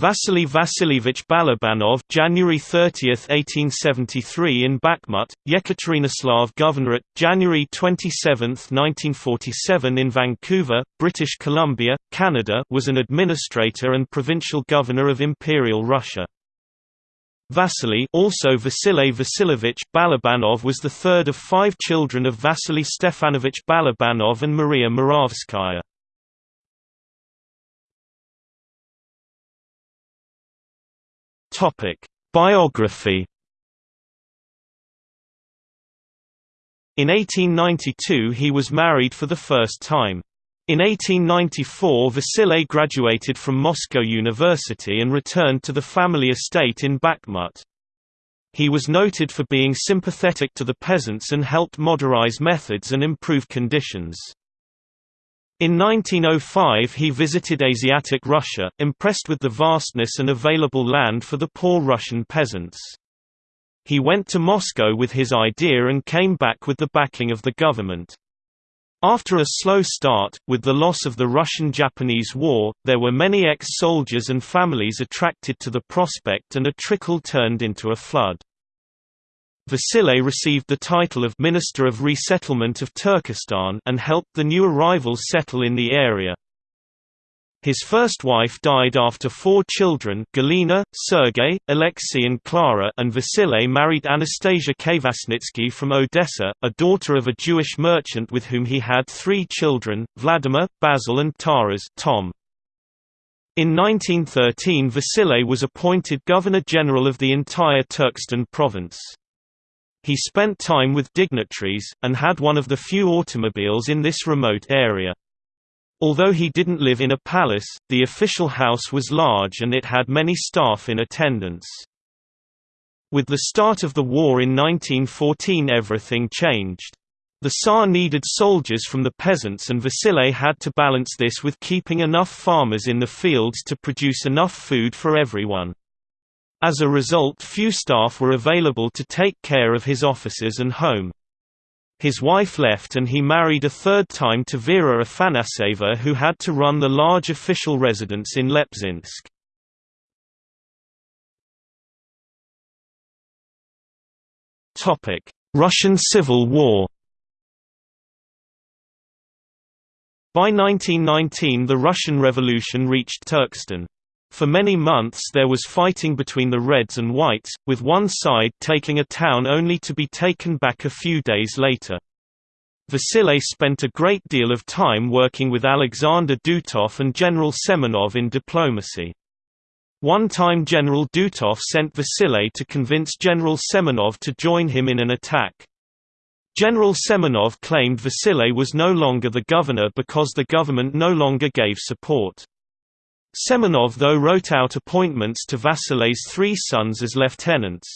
Vasily Vasilievich Balabanov January 30, 1873 in Bakhmut, Yekaterinoslav Governorate, January 27, 1947 in Vancouver, British Columbia, Canada was an administrator and provincial governor of Imperial Russia. Vasily also Vasily Vasilievich Balabanov was the third of five children of Vasily Stefanovich Balabanov and Maria Moravskaya. Topic: Biography. In 1892 he was married for the first time. In 1894 Vasily graduated from Moscow University and returned to the family estate in Bakhmut. He was noted for being sympathetic to the peasants and helped modernize methods and improve conditions. In 1905 he visited Asiatic Russia, impressed with the vastness and available land for the poor Russian peasants. He went to Moscow with his idea and came back with the backing of the government. After a slow start, with the loss of the Russian–Japanese War, there were many ex-soldiers and families attracted to the prospect and a trickle turned into a flood. Vasily received the title of Minister of Resettlement of Turkestan and helped the new arrivals settle in the area. His first wife died after four children Galina, Sergei, Alexei and Clara and Vasily married Anastasia Kvasnitsky from Odessa, a daughter of a Jewish merchant with whom he had three children, Vladimir, Basil and Taras Tom. In 1913 Vasily was appointed Governor-General of the entire Turkestan province. He spent time with dignitaries, and had one of the few automobiles in this remote area. Although he didn't live in a palace, the official house was large and it had many staff in attendance. With the start of the war in 1914 everything changed. The Tsar needed soldiers from the peasants and Vasily had to balance this with keeping enough farmers in the fields to produce enough food for everyone. As a result few staff were available to take care of his offices and home. His wife left and he married a third time to Vera Afanaseva who had to run the large official residence in Lepzinsk. Russian Civil War By 1919 the Russian Revolution reached Turkestan. For many months there was fighting between the Reds and Whites, with one side taking a town only to be taken back a few days later. Vasily spent a great deal of time working with Alexander Dutov and General Semenov in diplomacy. One time General Dutov sent Vasily to convince General Semenov to join him in an attack. General Semenov claimed Vasily was no longer the governor because the government no longer gave support. Semenov though wrote out appointments to Vasily's three sons as lieutenants.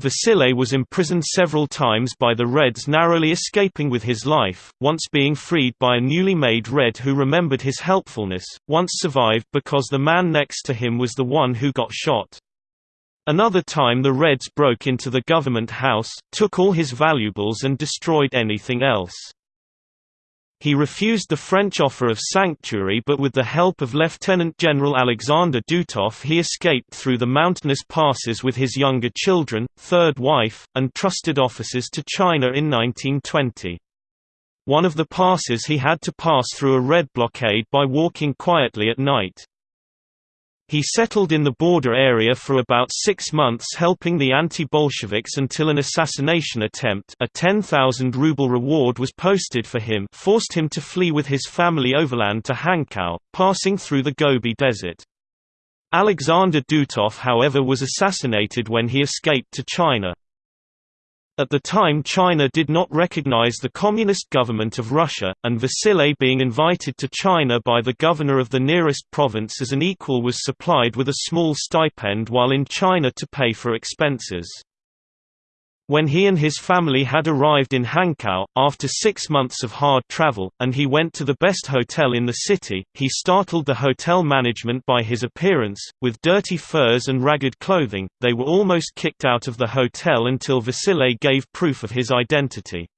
Vasily was imprisoned several times by the Reds narrowly escaping with his life, once being freed by a newly made Red who remembered his helpfulness, once survived because the man next to him was the one who got shot. Another time the Reds broke into the government house, took all his valuables and destroyed anything else. He refused the French offer of sanctuary but with the help of Lieutenant General Alexander Dutov he escaped through the mountainous passes with his younger children, third wife, and trusted officers to China in 1920. One of the passes he had to pass through a red blockade by walking quietly at night. He settled in the border area for about six months helping the anti-Bolsheviks until an assassination attempt a 10,000 ruble reward was posted for him forced him to flee with his family overland to Hankow, passing through the Gobi Desert. Alexander Dutov however was assassinated when he escaped to China. At the time China did not recognize the Communist government of Russia, and Vasily being invited to China by the governor of the nearest province as an equal was supplied with a small stipend while in China to pay for expenses. When he and his family had arrived in Hankow, after six months of hard travel, and he went to the best hotel in the city, he startled the hotel management by his appearance. With dirty furs and ragged clothing, they were almost kicked out of the hotel until Vasily gave proof of his identity.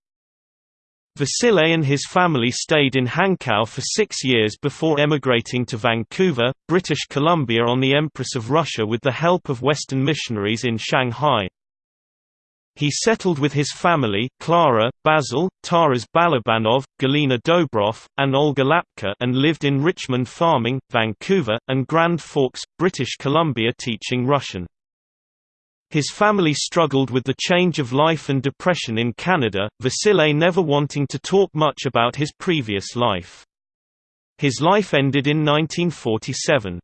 Vasile and his family stayed in Hankow for six years before emigrating to Vancouver, British Columbia on the Empress of Russia with the help of Western missionaries in Shanghai. He settled with his family Clara, Basil, Taras Balabanov, Galina Dobrov, and Olga Lapka and lived in Richmond Farming, Vancouver, and Grand Forks, British Columbia teaching Russian. His family struggled with the change of life and depression in Canada, Vasile never wanting to talk much about his previous life. His life ended in 1947.